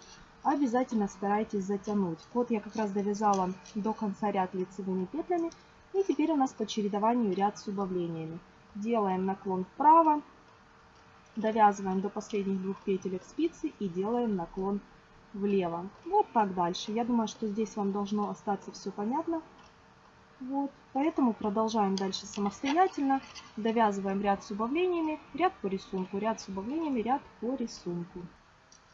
Обязательно старайтесь затянуть. Вот я как раз довязала до конца ряд лицевыми петлями. И теперь у нас по чередованию ряд с убавлениями. Делаем наклон вправо, довязываем до последних двух петелек спицы и делаем наклон влево. Вот так дальше. Я думаю, что здесь вам должно остаться все понятно. Вот. Поэтому продолжаем дальше самостоятельно. Довязываем ряд с убавлениями, ряд по рисунку, ряд с убавлениями, ряд по рисунку.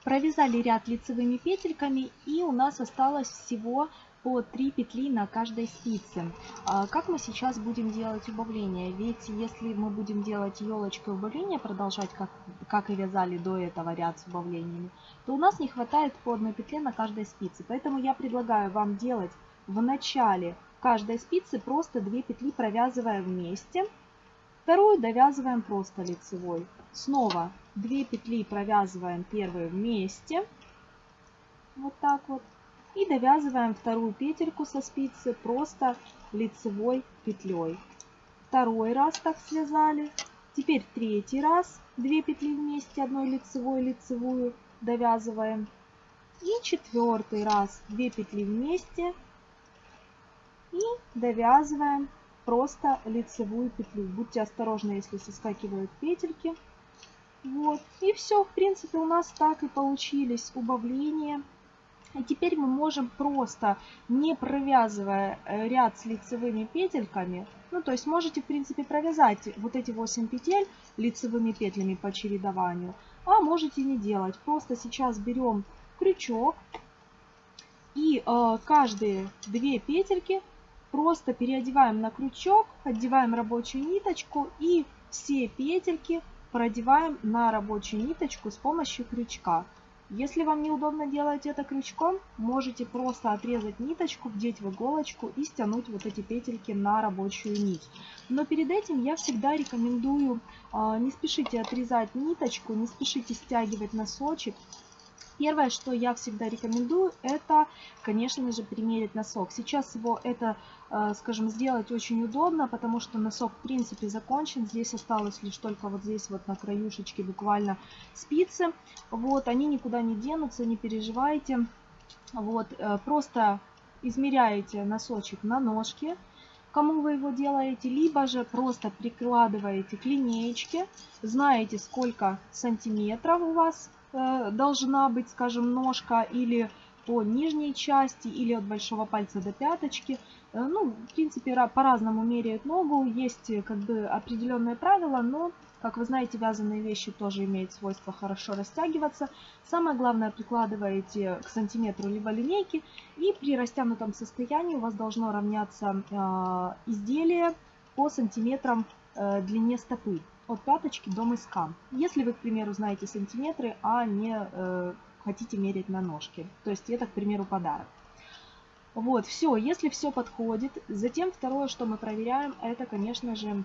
Провязали ряд лицевыми петельками и у нас осталось всего по 3 петли на каждой спице. А как мы сейчас будем делать убавление? Ведь если мы будем делать елочкой убавление, продолжать как, как и вязали до этого ряд с убавлениями, то у нас не хватает по одной петле на каждой спице. Поэтому я предлагаю вам делать в начале каждой спицы просто 2 петли провязывая вместе. Вторую довязываем просто лицевой. Снова 2 петли провязываем первые вместе. Вот так вот. И довязываем вторую петельку со спицы просто лицевой петлей. Второй раз так связали. Теперь третий раз 2 петли вместе, одной лицевой, лицевую довязываем. И четвертый раз 2 петли вместе и довязываем просто лицевую петлю. Будьте осторожны, если соскакивают петельки. Вот. И все, в принципе, у нас так и получились убавления и теперь мы можем просто, не провязывая э, ряд с лицевыми петельками, ну то есть можете в принципе провязать вот эти 8 петель лицевыми петлями по чередованию, а можете не делать. Просто сейчас берем крючок и э, каждые две петельки просто переодеваем на крючок, одеваем рабочую ниточку и все петельки продеваем на рабочую ниточку с помощью крючка. Если вам неудобно делать это крючком, можете просто отрезать ниточку, вдеть в иголочку и стянуть вот эти петельки на рабочую нить. Но перед этим я всегда рекомендую, а, не спешите отрезать ниточку, не спешите стягивать носочек, Первое, что я всегда рекомендую, это, конечно же, примерить носок. Сейчас его это, э, скажем, сделать очень удобно, потому что носок, в принципе, закончен. Здесь осталось лишь только вот здесь вот на краюшечке буквально спицы. Вот, они никуда не денутся, не переживайте. Вот, э, просто измеряете носочек на ножке, кому вы его делаете, либо же просто прикладываете к линеечке, знаете, сколько сантиметров у вас должна быть, скажем, ножка или по нижней части, или от большого пальца до пяточки. Э, ну, в принципе, по-разному меряют ногу. Есть э, как бы определенные правила, но, как вы знаете, вязаные вещи тоже имеют свойство хорошо растягиваться. Самое главное, прикладываете к сантиметру либо линейки, и при растянутом состоянии у вас должно равняться э, изделие по сантиметрам э, длине стопы от пяточки до мыска. Если вы, к примеру, знаете сантиметры, а не э, хотите мерить на ножки. То есть это, к примеру, подарок. Вот, все, если все подходит. Затем второе, что мы проверяем, это, конечно же,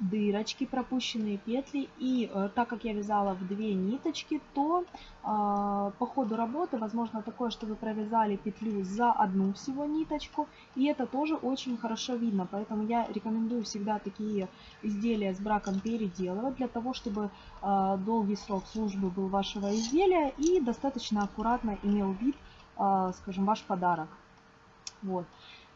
дырочки, пропущенные петли. И э, так как я вязала в две ниточки, то э, по ходу работы возможно такое, что вы провязали петлю за одну всего ниточку. И это тоже очень хорошо видно. Поэтому я рекомендую всегда такие изделия с браком переделывать, для того, чтобы э, долгий срок службы был вашего изделия и достаточно аккуратно имел вид, э, скажем, ваш подарок. Вот.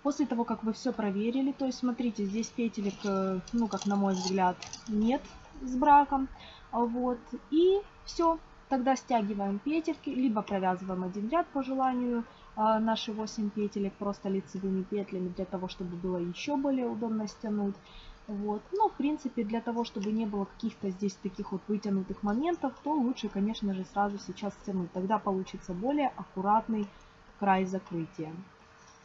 После того, как вы все проверили, то есть смотрите, здесь петелек, э, ну как на мой взгляд, нет с браком. Вот. И все. Тогда стягиваем петельки, либо провязываем один ряд по желанию а, наши 8 петелек просто лицевыми петлями, для того, чтобы было еще более удобно стянуть. Вот. Но, в принципе, для того, чтобы не было каких-то здесь таких вот вытянутых моментов, то лучше, конечно же, сразу сейчас стянуть. Тогда получится более аккуратный край закрытия.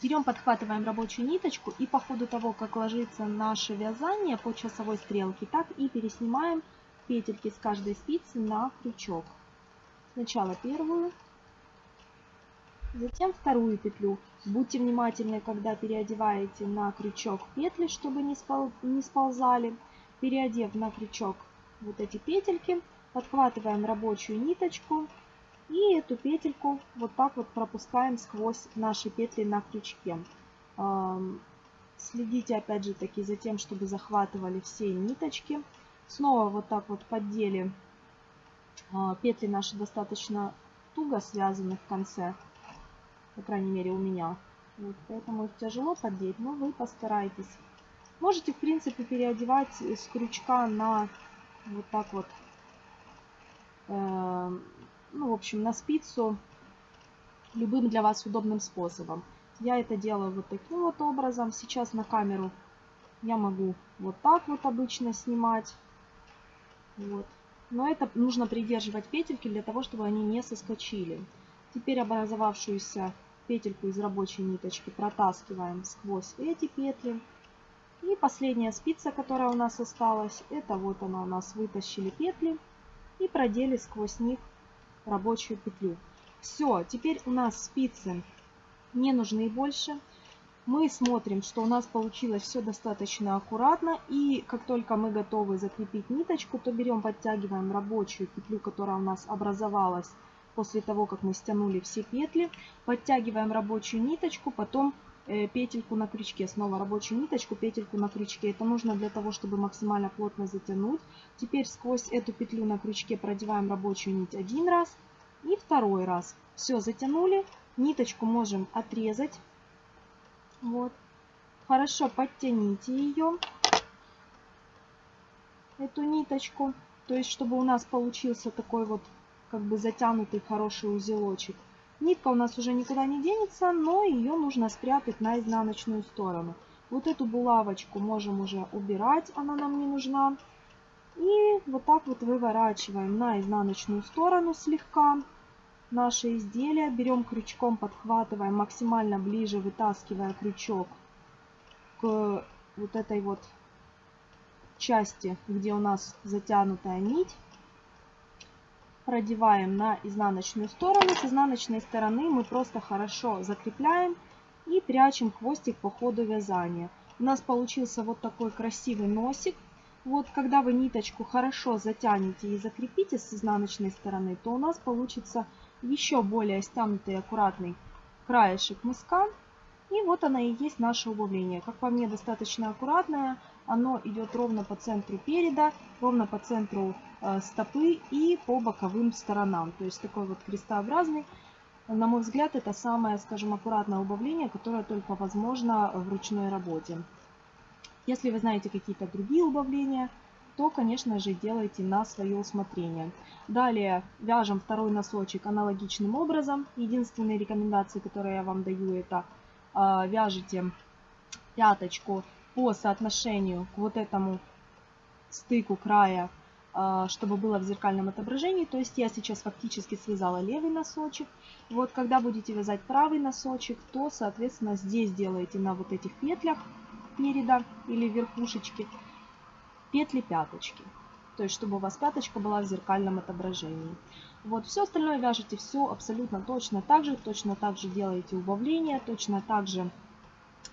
Берем, подхватываем рабочую ниточку и по ходу того, как ложится наше вязание по часовой стрелке, так и переснимаем петельки с каждой спицы на крючок. Сначала первую, затем вторую петлю. Будьте внимательны, когда переодеваете на крючок петли, чтобы не, спол не сползали. Переодев на крючок вот эти петельки, подхватываем рабочую ниточку и эту петельку вот так вот пропускаем сквозь наши петли на крючке. Следите опять же таки за тем, чтобы захватывали все ниточки. Снова вот так вот поддели. А, петли наши достаточно туго связаны в конце. По крайней мере у меня. Вот, поэтому их тяжело поддеть, но вы постарайтесь. Можете в принципе переодевать с крючка на вот так вот э, ну, в общем, на спицу любым для вас удобным способом. Я это делаю вот таким вот образом. Сейчас на камеру я могу вот так вот обычно снимать. Вот. Но это нужно придерживать петельки для того, чтобы они не соскочили. Теперь образовавшуюся петельку из рабочей ниточки протаскиваем сквозь эти петли. И последняя спица, которая у нас осталась, это вот она у нас вытащили петли и продели сквозь них рабочую петлю. Все, теперь у нас спицы не нужны больше. Мы смотрим, что у нас получилось все достаточно аккуратно. И как только мы готовы закрепить ниточку, то берем, подтягиваем рабочую петлю, которая у нас образовалась после того, как мы стянули все петли. Подтягиваем рабочую ниточку, потом петельку на крючке. Снова рабочую ниточку, петельку на крючке. Это нужно для того, чтобы максимально плотно затянуть. Теперь сквозь эту петлю на крючке продеваем рабочую нить один раз и второй раз. Все, затянули. Ниточку можем отрезать. Вот. Хорошо подтяните ее, эту ниточку. То есть, чтобы у нас получился такой вот, как бы затянутый хороший узелочек. Нитка у нас уже никуда не денется, но ее нужно спрятать на изнаночную сторону. Вот эту булавочку можем уже убирать, она нам не нужна. И вот так вот выворачиваем на изнаночную сторону слегка наше изделие. Берем крючком, подхватываем максимально ближе, вытаскивая крючок к вот этой вот части, где у нас затянутая нить. Продеваем на изнаночную сторону. С изнаночной стороны мы просто хорошо закрепляем и прячем хвостик по ходу вязания. У нас получился вот такой красивый носик. Вот когда вы ниточку хорошо затянете и закрепите с изнаночной стороны, то у нас получится еще более стянутый аккуратный краешек мыска. И вот она и есть наше убавление. Как по мне, достаточно аккуратное. Оно идет ровно по центру переда, ровно по центру э, стопы и по боковым сторонам. То есть такой вот крестообразный. На мой взгляд, это самое, скажем, аккуратное убавление, которое только возможно в ручной работе. Если вы знаете какие-то другие убавления, то, конечно же, делайте на свое усмотрение. Далее вяжем второй носочек аналогичным образом. Единственные рекомендации, которые я вам даю, это э, вяжите пяточку по соотношению к вот этому стыку края, э, чтобы было в зеркальном отображении. То есть я сейчас фактически связала левый носочек. Вот когда будете вязать правый носочек, то, соответственно, здесь делаете на вот этих петлях переда или верхушечки петли пяточки. То есть чтобы у вас пяточка была в зеркальном отображении. Вот, все остальное вяжете все абсолютно точно так же, точно так же делаете убавление, точно так же э,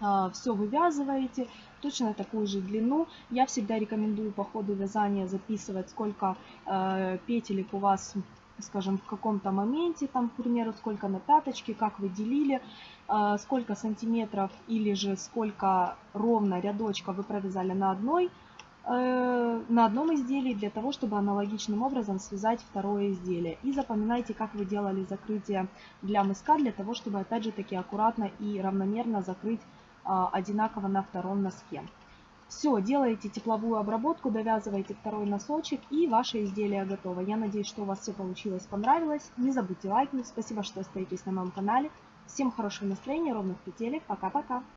а, все вывязываете, точно такую же длину. Я всегда рекомендую по ходу вязания записывать, сколько э, петелек у вас скажем, в каком-то моменте, там, к примеру, сколько на пяточке, как вы делили, э, сколько сантиметров или же сколько ровно рядочка вы провязали на одной на одном изделии для того, чтобы аналогичным образом связать второе изделие. И запоминайте, как вы делали закрытие для мыска, для того, чтобы опять же таки аккуратно и равномерно закрыть а, одинаково на втором носке. Все, делаете тепловую обработку, довязываете второй носочек и ваше изделие готово. Я надеюсь, что у вас все получилось, понравилось. Не забудьте лайкнуть. Спасибо, что остаетесь на моем канале. Всем хорошего настроения, ровных петелек. Пока-пока.